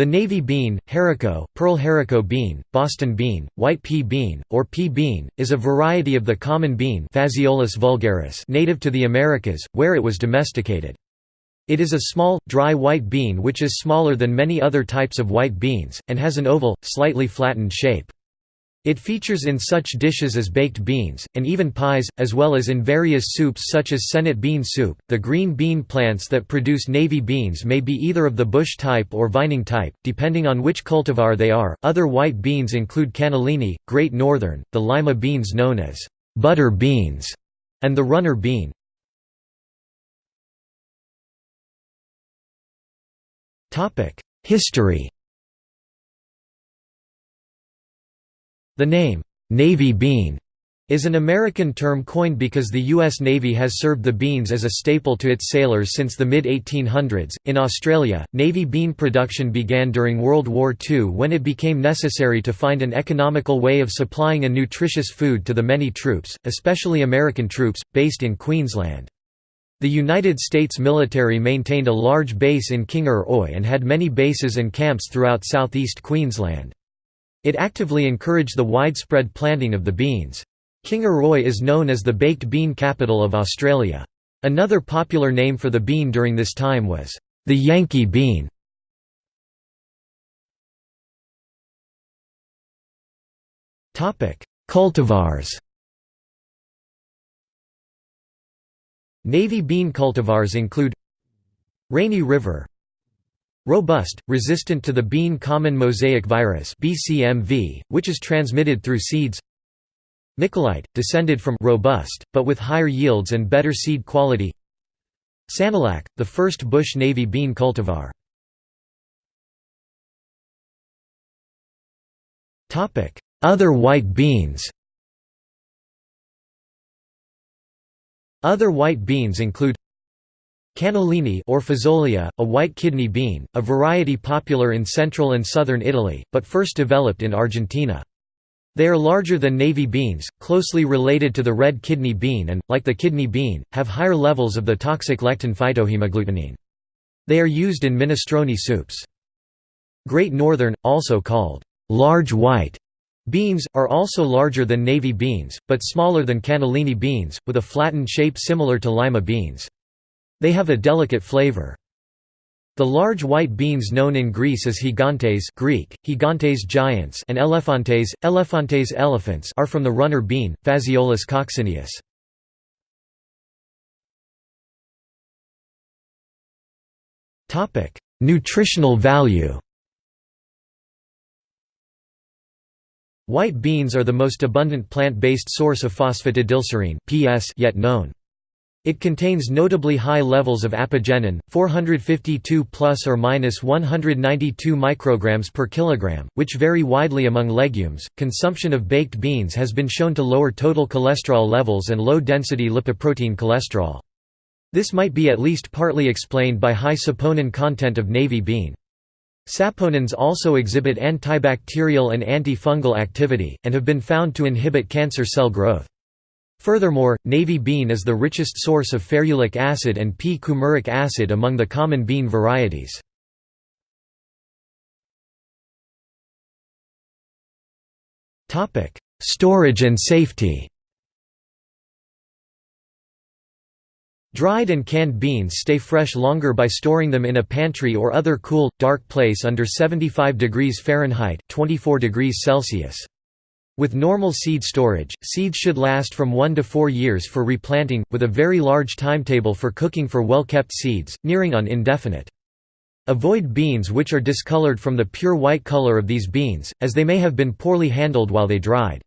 The navy bean, haricot, pearl haricot bean, Boston bean, white pea bean, or pea bean, is a variety of the common bean vulgaris native to the Americas, where it was domesticated. It is a small, dry white bean which is smaller than many other types of white beans, and has an oval, slightly flattened shape. It features in such dishes as baked beans, and even pies, as well as in various soups such as Senate bean soup. The green bean plants that produce navy beans may be either of the bush type or vining type, depending on which cultivar they are. Other white beans include cannellini, Great Northern, the lima beans known as butter beans, and the runner bean. History The name, "'Navy bean' is an American term coined because the U.S. Navy has served the beans as a staple to its sailors since the mid 1800s. In Australia, Navy bean production began during World War II when it became necessary to find an economical way of supplying a nutritious food to the many troops, especially American troops, based in Queensland. The United States military maintained a large base in Kingaroy and had many bases and camps throughout southeast Queensland. It actively encouraged the widespread planting of the beans. Kingaroy is known as the baked bean capital of Australia. Another popular name for the bean during this time was, the Yankee bean. Cultivars Navy bean cultivars include Rainy River Robust, resistant to the bean common mosaic virus (BCMV), which is transmitted through seeds. Nicolite, descended from robust, but with higher yields and better seed quality. Sanilac, the first bush navy bean cultivar. Other white beans Other white beans include Cannellini or Fazolia, a white kidney bean, a variety popular in central and southern Italy, but first developed in Argentina. They are larger than navy beans, closely related to the red kidney bean and, like the kidney bean, have higher levels of the toxic lectin phytohemagglutinin. They are used in minestrone soups. Great Northern, also called large white beans, are also larger than navy beans, but smaller than cannellini beans, with a flattened shape similar to lima beans. They have a delicate flavor. The large white beans known in Greece as gigantes Greek, gigantes giants and elephantes, elephantes elephants are from the runner bean, Phaseolus coccineus. Nutritional value White beans are the most abundant plant-based source of phosphatidylserine PS yet known. It contains notably high levels of apigenin, 452 plus or minus 192 micrograms per kilogram, which vary widely among legumes. Consumption of baked beans has been shown to lower total cholesterol levels and low-density lipoprotein cholesterol. This might be at least partly explained by high saponin content of navy bean. Saponins also exhibit antibacterial and antifungal activity, and have been found to inhibit cancer cell growth. Furthermore, navy bean is the richest source of ferulic acid and p-coumaric acid among the common bean varieties. Storage and safety Dried and canned beans stay fresh longer by storing them in a pantry or other cool, dark place under 75 degrees Fahrenheit 24 degrees Celsius. With normal seed storage, seeds should last from 1 to 4 years for replanting, with a very large timetable for cooking for well-kept seeds, nearing on indefinite. Avoid beans which are discolored from the pure white color of these beans, as they may have been poorly handled while they dried.